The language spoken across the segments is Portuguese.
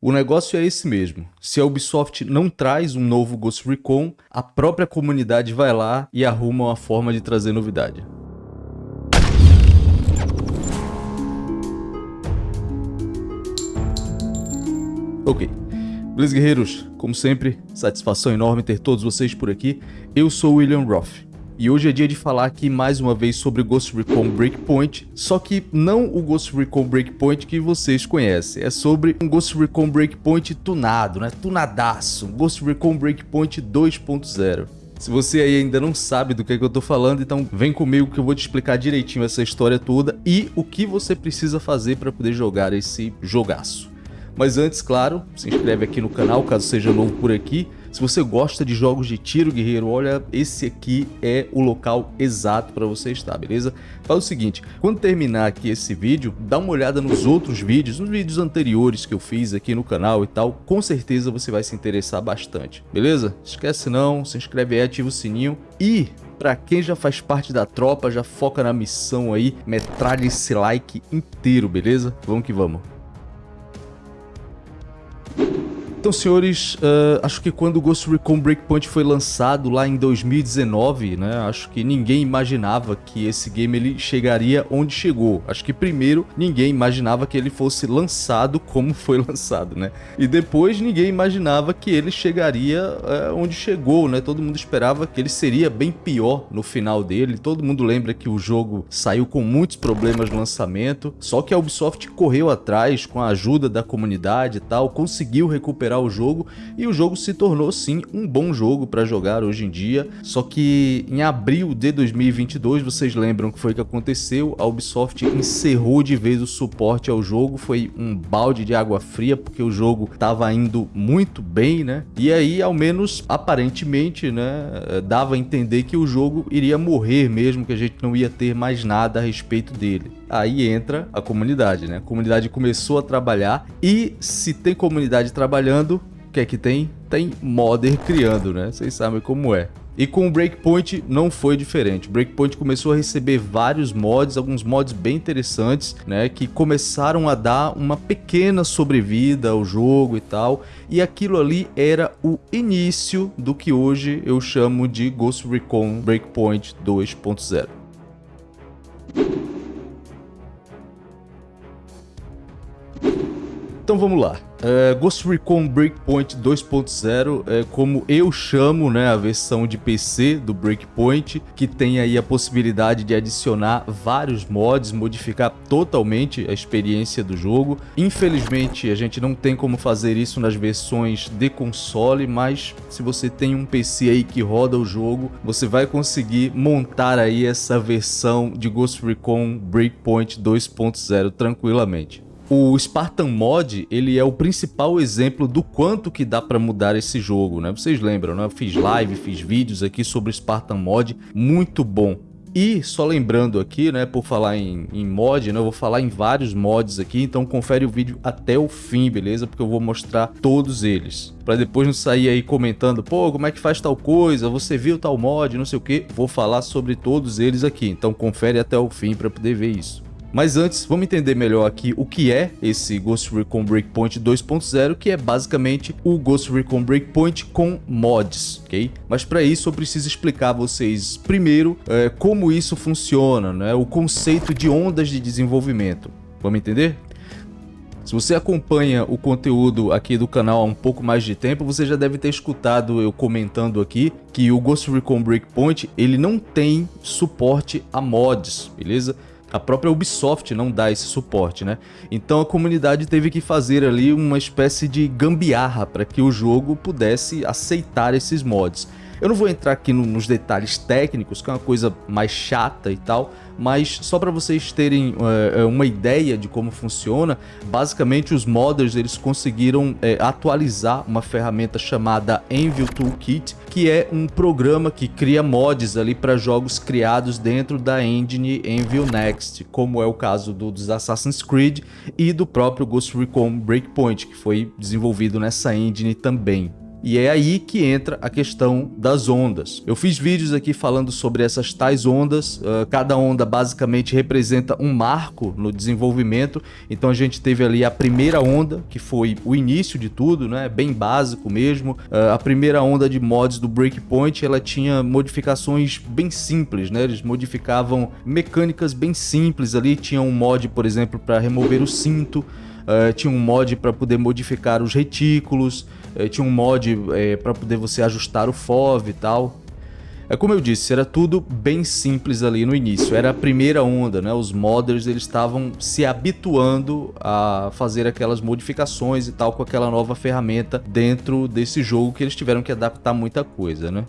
O negócio é esse mesmo. Se a Ubisoft não traz um novo Ghost Recon, a própria comunidade vai lá e arruma uma forma de trazer novidade. Ok. Beleza, guerreiros? Como sempre, satisfação enorme ter todos vocês por aqui. Eu sou o William Roth. E hoje é dia de falar aqui mais uma vez sobre Ghost Recon Breakpoint, só que não o Ghost Recon Breakpoint que vocês conhecem, é sobre um Ghost Recon Breakpoint tunado, né? Tunadaço, Ghost Recon Breakpoint 2.0. Se você aí ainda não sabe do que, é que eu tô falando, então vem comigo que eu vou te explicar direitinho essa história toda e o que você precisa fazer para poder jogar esse jogaço. Mas antes, claro, se inscreve aqui no canal caso seja novo por aqui. Se você gosta de jogos de tiro, guerreiro, olha, esse aqui é o local exato para você estar, beleza? Faz o seguinte, quando terminar aqui esse vídeo, dá uma olhada nos outros vídeos, nos vídeos anteriores que eu fiz aqui no canal e tal, com certeza você vai se interessar bastante, beleza? Esquece não, se inscreve aí, ativa o sininho e Pra quem já faz parte da tropa, já foca na missão aí, metralha esse like inteiro, beleza? Vamos que vamos. Então, senhores, uh, acho que quando o Ghost Recon Breakpoint foi lançado lá em 2019, né, acho que ninguém imaginava que esse game ele chegaria onde chegou. Acho que primeiro ninguém imaginava que ele fosse lançado como foi lançado, né? E depois ninguém imaginava que ele chegaria uh, onde chegou, né? Todo mundo esperava que ele seria bem pior no final dele. Todo mundo lembra que o jogo saiu com muitos problemas no lançamento, só que a Ubisoft correu atrás com a ajuda da comunidade e tal, conseguiu recuperar recuperar o jogo e o jogo se tornou sim um bom jogo para jogar hoje em dia. Só que em abril de 2022, vocês lembram que foi que aconteceu? A Ubisoft encerrou de vez o suporte ao jogo, foi um balde de água fria porque o jogo estava indo muito bem, né? E aí, ao menos aparentemente, né, dava a entender que o jogo iria morrer mesmo, que a gente não ia ter mais nada a respeito dele aí entra a comunidade, né? A comunidade começou a trabalhar e se tem comunidade trabalhando, o que é que tem? Tem modder criando, né? Vocês sabem como é. E com o Breakpoint não foi diferente. O Breakpoint começou a receber vários mods, alguns mods bem interessantes, né, que começaram a dar uma pequena sobrevida ao jogo e tal. E aquilo ali era o início do que hoje eu chamo de Ghost Recon Breakpoint 2.0. Então vamos lá. Uh, Ghost Recon Breakpoint 2.0 é como eu chamo né, a versão de PC do Breakpoint, que tem aí a possibilidade de adicionar vários mods, modificar totalmente a experiência do jogo. Infelizmente a gente não tem como fazer isso nas versões de console, mas se você tem um PC aí que roda o jogo, você vai conseguir montar aí essa versão de Ghost Recon Breakpoint 2.0 tranquilamente. O Spartan Mod, ele é o principal exemplo do quanto que dá para mudar esse jogo, né? Vocês lembram, né? Eu fiz live, fiz vídeos aqui sobre o Spartan Mod, muito bom. E só lembrando aqui, né, por falar em, em, mod, né, eu vou falar em vários mods aqui, então confere o vídeo até o fim, beleza? Porque eu vou mostrar todos eles. Para depois não sair aí comentando, pô, como é que faz tal coisa, você viu tal mod, não sei o que. Vou falar sobre todos eles aqui, então confere até o fim para poder ver isso. Mas antes, vamos entender melhor aqui o que é esse Ghost Recon Breakpoint 2.0, que é basicamente o Ghost Recon Breakpoint com mods, ok? Mas para isso eu preciso explicar a vocês primeiro é, como isso funciona, né? o conceito de ondas de desenvolvimento. Vamos entender? Se você acompanha o conteúdo aqui do canal há um pouco mais de tempo, você já deve ter escutado eu comentando aqui que o Ghost Recon Breakpoint ele não tem suporte a mods, beleza? A própria Ubisoft não dá esse suporte, né? Então a comunidade teve que fazer ali uma espécie de gambiarra para que o jogo pudesse aceitar esses mods. Eu não vou entrar aqui no, nos detalhes técnicos, que é uma coisa mais chata e tal, mas só para vocês terem uh, uma ideia de como funciona, basicamente os modders eles conseguiram uh, atualizar uma ferramenta chamada Envil Toolkit, que é um programa que cria mods ali para jogos criados dentro da engine Envil Next, como é o caso do, dos Assassin's Creed e do próprio Ghost Recon Breakpoint, que foi desenvolvido nessa engine também. E é aí que entra a questão das ondas. Eu fiz vídeos aqui falando sobre essas tais ondas, uh, cada onda basicamente representa um marco no desenvolvimento, então a gente teve ali a primeira onda, que foi o início de tudo, né? bem básico mesmo. Uh, a primeira onda de mods do Breakpoint, ela tinha modificações bem simples, né? eles modificavam mecânicas bem simples ali, tinha um mod, por exemplo, para remover o cinto, uh, tinha um mod para poder modificar os retículos, uh, tinha um mod eh, para poder você ajustar o FOV e tal. É como eu disse, era tudo bem simples ali no início. Era a primeira onda, né? Os modders eles estavam se habituando a fazer aquelas modificações e tal com aquela nova ferramenta dentro desse jogo que eles tiveram que adaptar muita coisa, né?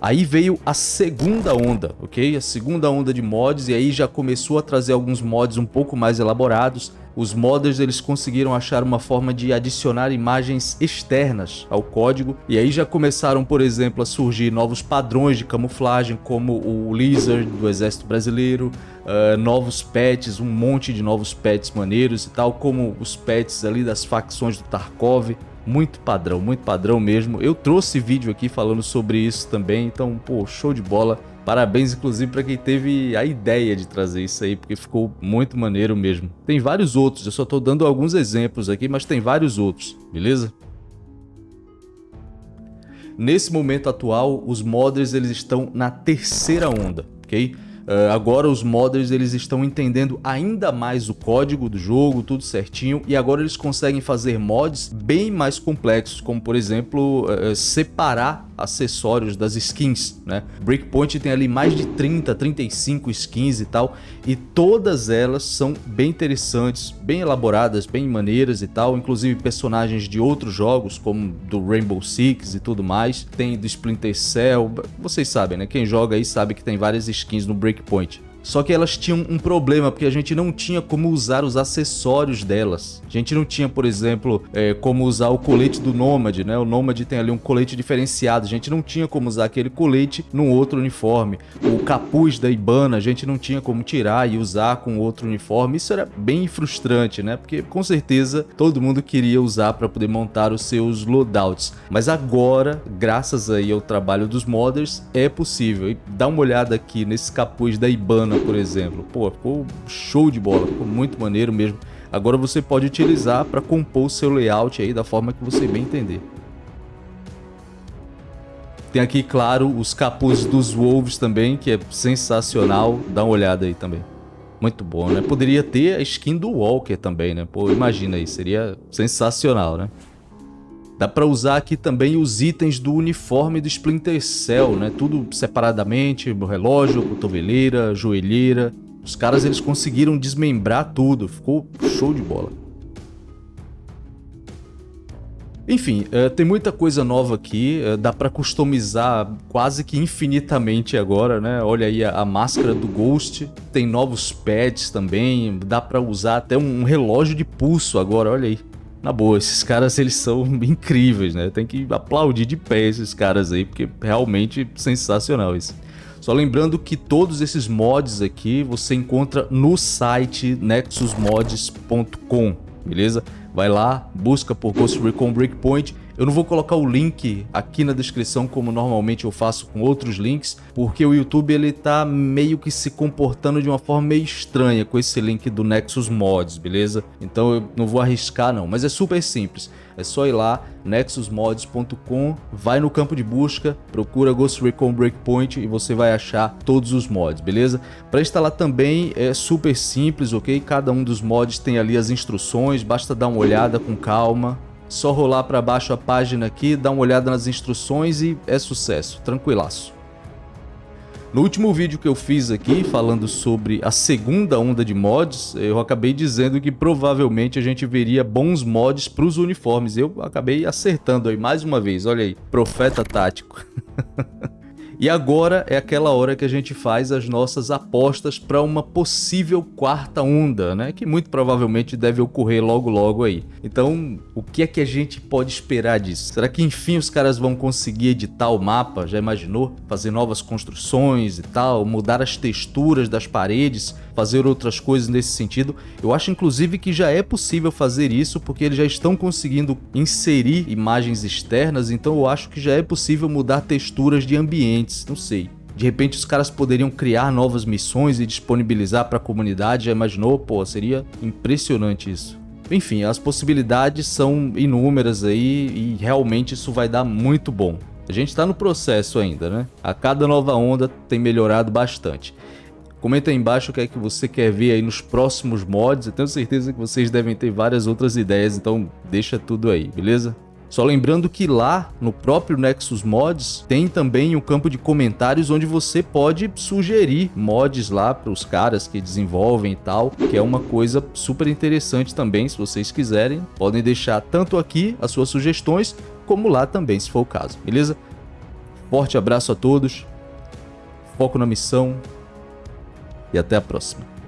Aí veio a segunda onda, ok? A segunda onda de mods e aí já começou a trazer alguns mods um pouco mais elaborados. Os modders eles conseguiram achar uma forma de adicionar imagens externas ao código e aí já começaram, por exemplo, a surgir novos padrões de camuflagem como o Lizard do Exército Brasileiro, uh, novos pets, um monte de novos pets maneiros e tal, como os pets ali das facções do Tarkov muito padrão, muito padrão mesmo. Eu trouxe vídeo aqui falando sobre isso também, então, pô, show de bola. Parabéns, inclusive, para quem teve a ideia de trazer isso aí, porque ficou muito maneiro mesmo. Tem vários outros, eu só estou dando alguns exemplos aqui, mas tem vários outros, beleza? Nesse momento atual, os modders eles estão na terceira onda, ok? Uh, agora os modders eles estão entendendo ainda mais o código do jogo, tudo certinho, e agora eles conseguem fazer mods bem mais complexos, como por exemplo, uh, separar acessórios das skins, né? Breakpoint tem ali mais de 30, 35 skins e tal, e todas elas são bem interessantes, bem elaboradas, bem maneiras e tal, inclusive personagens de outros jogos, como do Rainbow Six e tudo mais, tem do Splinter Cell, vocês sabem, né? Quem joga aí sabe que tem várias skins no Breakpoint. Só que elas tinham um problema, porque a gente não tinha como usar os acessórios delas. A gente não tinha, por exemplo, é, como usar o colete do Nômade, né? O Nômade tem ali um colete diferenciado. A gente não tinha como usar aquele colete num outro uniforme. O capuz da Ibana, a gente não tinha como tirar e usar com outro uniforme. Isso era bem frustrante, né? Porque com certeza todo mundo queria usar para poder montar os seus loadouts. Mas agora, graças aí ao trabalho dos modders, é possível. E dá uma olhada aqui nesse capuz da Ibana por exemplo. Pô, ficou show de bola, ficou muito maneiro mesmo. Agora você pode utilizar para compor o seu layout aí da forma que você bem entender. Tem aqui, claro, os capuz dos Wolves também, que é sensacional. Dá uma olhada aí também. Muito bom, né? Poderia ter a skin do Walker também, né? Pô, imagina aí, seria sensacional, né? Dá para usar aqui também os itens do uniforme do Splinter Cell, né? Tudo separadamente, relógio, cotoveleira, joelheira. Os caras eles conseguiram desmembrar tudo, ficou show de bola. Enfim, uh, tem muita coisa nova aqui, uh, dá para customizar quase que infinitamente agora, né? Olha aí a, máscara do Ghost, tem novos pads também, dá para usar até um relógio de pulso agora, olha aí. Na boa, esses caras eles são incríveis, né? Tem que aplaudir de pé esses caras aí, porque realmente sensacional isso. Só lembrando que todos esses mods aqui você encontra no site nexusmods.com, beleza? Vai lá, busca por Ghost Recon Breakpoint eu não vou colocar o link aqui na descrição como normalmente eu faço com outros links, porque o YouTube ele tá meio que se comportando de uma forma meio estranha com esse link do Nexus Mods, beleza? Então eu não vou arriscar não, mas é super simples. É só ir lá, nexusmods.com, vai no campo de busca, procura Ghost Recon Breakpoint e você vai achar todos os mods, beleza? Para instalar também é super simples, ok? Cada um dos mods tem ali as instruções, basta dar uma olhada com calma, só rolar para baixo a página aqui, dar uma olhada nas instruções e é sucesso, tranquilaço. No último vídeo que eu fiz aqui, falando sobre a segunda onda de mods, eu acabei dizendo que provavelmente a gente veria bons mods para os uniformes. Eu acabei acertando aí mais uma vez, olha aí, profeta tático. E agora é aquela hora que a gente faz as nossas apostas para uma possível quarta onda, né? Que muito provavelmente deve ocorrer logo logo aí. Então, o que é que a gente pode esperar disso? Será que enfim os caras vão conseguir editar o mapa? Já imaginou? Fazer novas construções e tal, mudar as texturas das paredes, fazer outras coisas nesse sentido? Eu acho inclusive que já é possível fazer isso porque eles já estão conseguindo inserir imagens externas, então eu acho que já é possível mudar texturas de ambientes não sei. De repente os caras poderiam criar novas missões e disponibilizar para a comunidade, já imaginou? Pô, seria impressionante isso. Enfim, as possibilidades são inúmeras aí e realmente isso vai dar muito bom. A gente está no processo ainda, né? A cada nova onda tem melhorado bastante. Comenta aí embaixo o que é que você quer ver aí nos próximos mods. Eu tenho certeza que vocês devem ter várias outras ideias, então deixa tudo aí, beleza? Só lembrando que lá no próprio Nexus Mods tem também um campo de comentários onde você pode sugerir mods lá para os caras que desenvolvem e tal, que é uma coisa super interessante também, se vocês quiserem. Podem deixar tanto aqui as suas sugestões, como lá também, se for o caso, beleza? Forte abraço a todos, foco na missão e até a próxima.